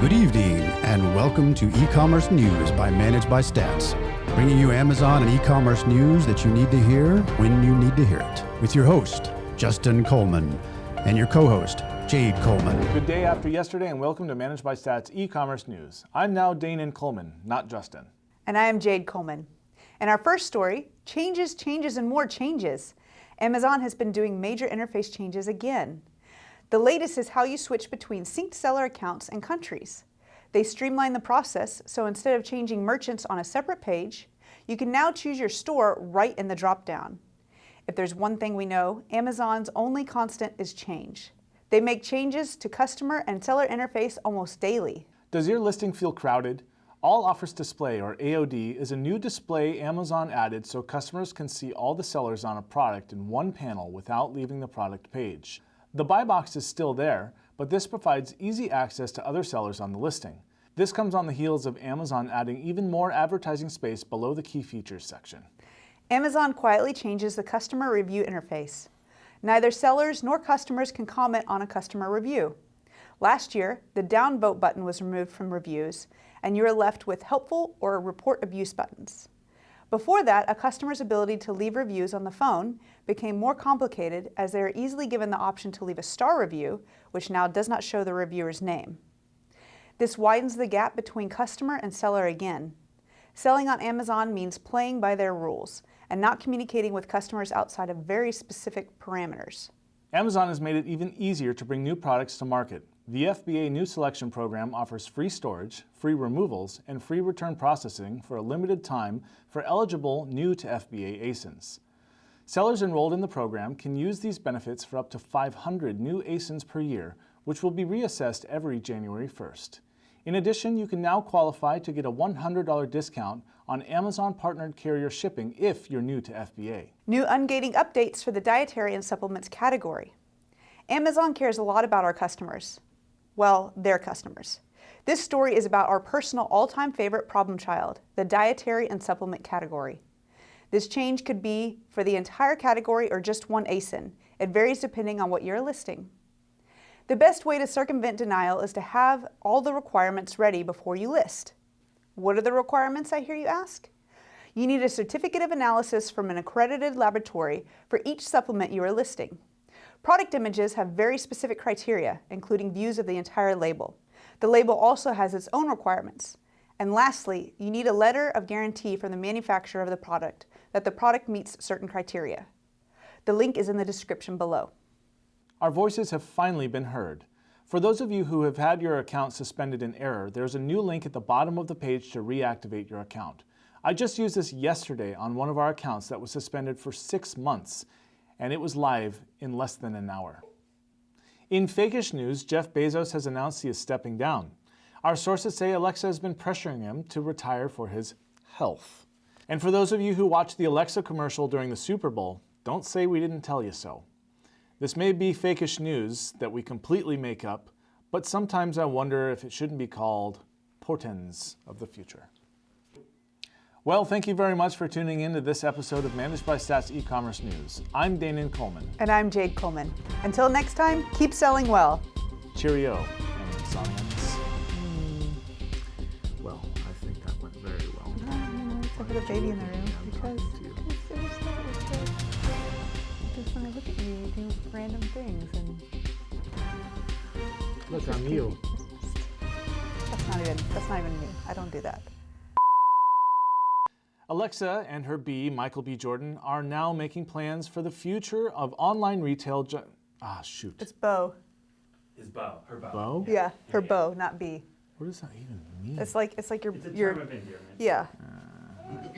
Good evening, and welcome to e-commerce news by Managed by Stats, bringing you Amazon and e-commerce news that you need to hear when you need to hear it. With your host, Justin Coleman, and your co-host, Jade Coleman. Good day after yesterday, and welcome to Managed by Stats e-commerce news. I'm now Danon Coleman, not Justin. And I am Jade Coleman. In our first story, changes, changes, and more changes. Amazon has been doing major interface changes again. The latest is how you switch between synced seller accounts and countries. They streamline the process, so instead of changing merchants on a separate page, you can now choose your store right in the dropdown. If there's one thing we know, Amazon's only constant is change. They make changes to customer and seller interface almost daily. Does your listing feel crowded? All Offers Display, or AOD, is a new display Amazon added so customers can see all the sellers on a product in one panel without leaving the product page. The buy box is still there, but this provides easy access to other sellers on the listing. This comes on the heels of Amazon adding even more advertising space below the key features section. Amazon quietly changes the customer review interface. Neither sellers nor customers can comment on a customer review. Last year, the downvote button was removed from reviews, and you are left with helpful or report abuse buttons. Before that, a customer's ability to leave reviews on the phone became more complicated as they are easily given the option to leave a star review, which now does not show the reviewer's name. This widens the gap between customer and seller again. Selling on Amazon means playing by their rules and not communicating with customers outside of very specific parameters. Amazon has made it even easier to bring new products to market. The FBA New Selection Program offers free storage, free removals, and free return processing for a limited time for eligible new to FBA ASINs. Sellers enrolled in the program can use these benefits for up to 500 new ASINs per year, which will be reassessed every January 1st. In addition, you can now qualify to get a $100 discount on Amazon partnered carrier shipping if you're new to FBA. New ungating updates for the dietary and supplements category. Amazon cares a lot about our customers. Well, their customers. This story is about our personal all-time favorite problem child, the dietary and supplement category. This change could be for the entire category or just one ASIN. It varies depending on what you're listing. The best way to circumvent denial is to have all the requirements ready before you list. What are the requirements, I hear you ask? You need a certificate of analysis from an accredited laboratory for each supplement you are listing. Product images have very specific criteria, including views of the entire label. The label also has its own requirements. And lastly, you need a letter of guarantee from the manufacturer of the product that the product meets certain criteria. The link is in the description below. Our voices have finally been heard. For those of you who have had your account suspended in error, there's a new link at the bottom of the page to reactivate your account. I just used this yesterday on one of our accounts that was suspended for six months, and it was live in less than an hour. In fakish news, Jeff Bezos has announced he is stepping down. Our sources say Alexa has been pressuring him to retire for his health. And for those of you who watched the Alexa commercial during the Super Bowl, don't say we didn't tell you so. This may be fakish news that we completely make up, but sometimes I wonder if it shouldn't be called portends of the future. Well, thank you very much for tuning in to this episode of Managed by Stats e-commerce news. I'm Danon Coleman. And I'm Jade Coleman. Until next time, keep selling well. Cheerio, Amazonians. Mm. Well, I think that went very well. No, no, no, the baby in the room because, because just when I look at you, you do random things and. Look, I'm you. That's not even. That's not even me. I don't do that. Alexa and her B, Michael B. Jordan, are now making plans for the future of online retail. ah, shoot. It's Bo. Is Bo her Bo? Bo? Yeah, yeah her yeah. Bo, not B. What does that even mean? It's like it's like your it's a your. Term of endearment. Yeah. Uh,